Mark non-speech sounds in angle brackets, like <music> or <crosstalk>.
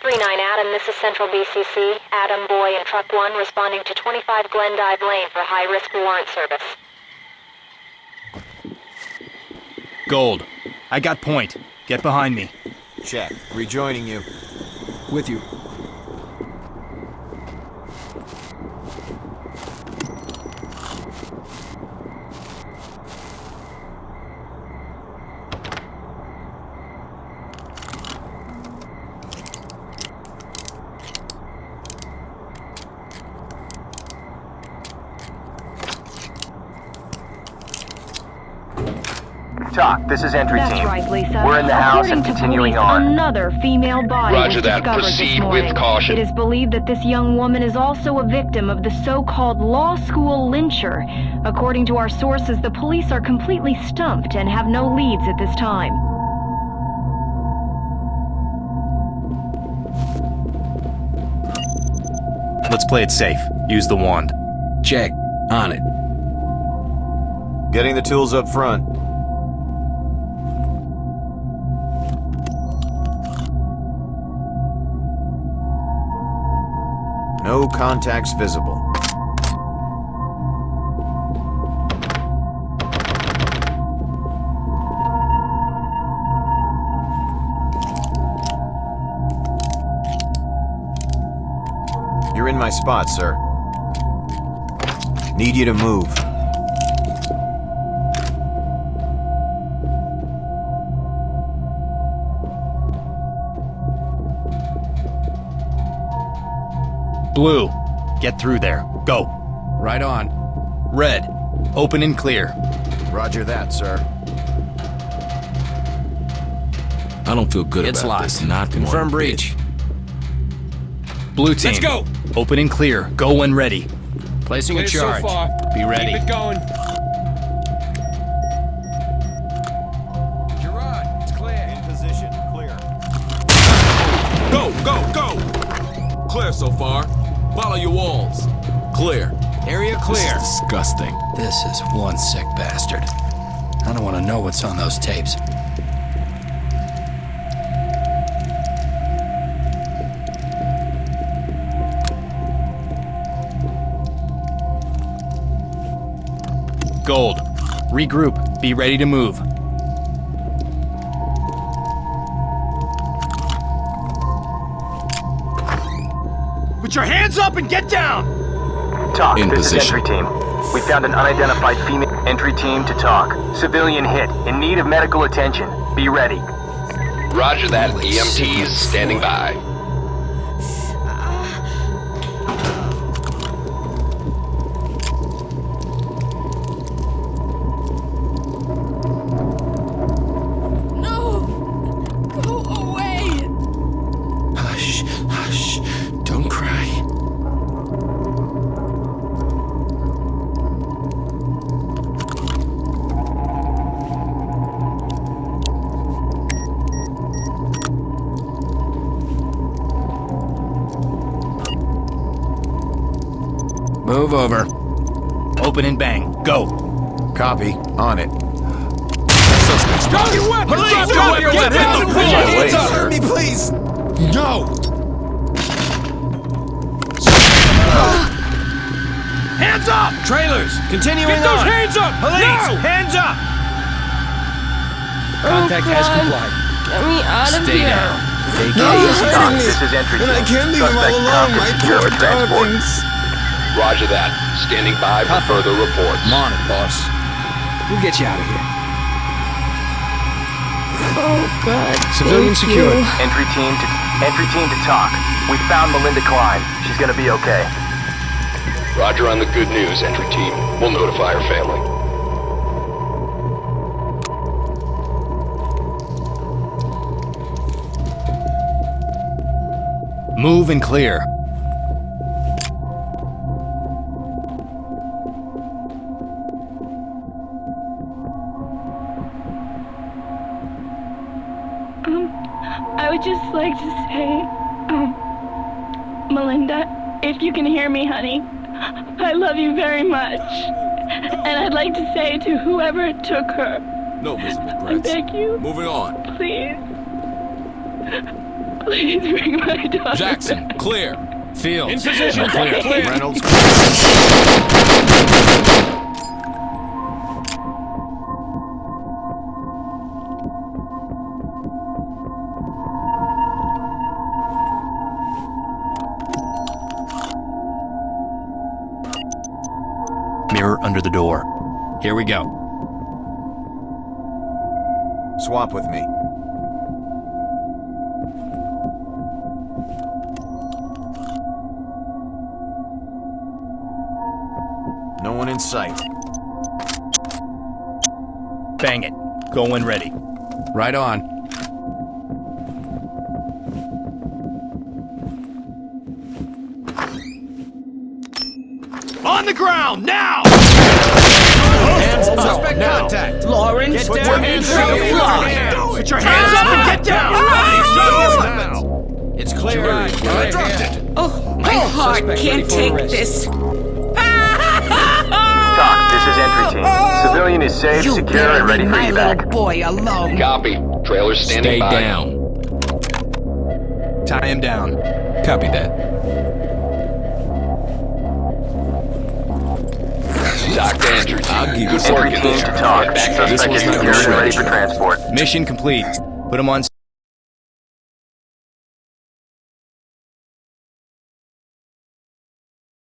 3-9 Adam, this is Central BCC. Adam, Boy, and Truck 1 responding to 25 Glendive Lane for high-risk warrant service. Gold. I got point. Get behind me. Check. Rejoining you. With you. TOC, this is entry That's team. right, Lisa. We're in the house According and continuing police, on. Another female body Roger was that. discovered Proceed this with caution. It is believed that this young woman is also a victim of the so-called law school lyncher. According to our sources, the police are completely stumped and have no leads at this time. Let's play it safe. Use the wand. Check. On it. Getting the tools up front. No contacts visible. You're in my spot, sir. Need you to move. Blue. Get through there. Go. Right on. Red. Open and clear. Roger that, sir. I don't feel good It's about locked. this. Not Confirm one breach. Blue team. Let's go. Open and clear. Go when ready. Placing Clear a so charge. far. Be ready. Keep it going. Gerard, it's clear. In position. Clear. Go, go, go! Clear so far. Follow your walls. Clear. Area clear. This is disgusting. This is one sick bastard. I don't want to know what's on those tapes. Gold. Regroup. Be ready to move. Put your hands up and get down! TOC, In this position. is entry team. We found an unidentified female entry team to TOC. Civilian hit, in need of medical attention. Be ready. Roger that. EMTs standing by. Move over. Open and bang. Go. Copy. On it. Drop your weapon! Police, drop, your weapon! down! Put your hands up! Hurt me, please! No! Hands up! Trailers, continuing Get those on. hands up! Police! no! Hands up! Oh, Contact has complied. Get me out of Stay here! down. Take TOC, care. this is entry. And I can't leave him all alone, cuffed my poor darlings. Roger that. Standing by for further reports. I'm on it, boss. We'll get you out of here. Oh, God. Civilian thank secured. you. Entry team to entry team to TOC. We found Melinda Klein. She's gonna be okay. Roger on the good news, entry team. We'll notify her family. Move and clear. I would just like to say, um, Melinda, if you can hear me, honey, I love you very much. And I'd like to say to whoever took her, No visible I threats. beg you, Moving on. please, Please bring my daughter. Jackson, clear. Field. In position. Clear. Clear. Reynolds, <laughs> Mirror under the door. Here we go. swap with me. No one in sight. Bang it. Go when ready. Right on. On the ground, now! Hands up, now. contact. Lawrence, Put your hands throw up. fly. Put your hands up and get down! Now. Ah! It's clear. I dropped it. Oh, my heart can't take this. TOC, this is entry team. Civilian is safe, You secure, better and ready for my evac. boy alone. Copy. Trailer standing Stay by. down. Tie him down. Copy that. TOC to entry team. Good work Entry in team there. to TOC. Back to Suspect is the secured and ready for transport. Mission complete. Put him on